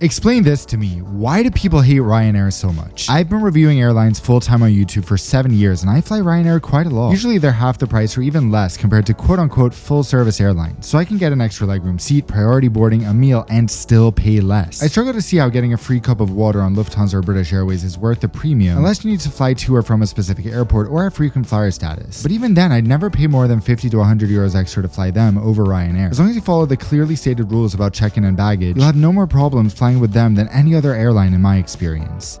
Explain this to me. Why do people hate Ryanair so much? I've been reviewing airlines full time on YouTube for seven years and I fly Ryanair quite a lot. Usually they're half the price or even less compared to quote unquote full service airlines. So I can get an extra legroom seat, priority boarding, a meal, and still pay less. I struggle to see how getting a free cup of water on Lufthansa or British Airways is worth the premium unless you need to fly to or from a specific airport or have frequent flyer status. But even then, I'd never pay more than 50 to 100 euros extra to fly them over Ryanair. As long as you follow the clearly stated rules about check-in and baggage, you'll have no more problems flying with them than any other airline in my experience.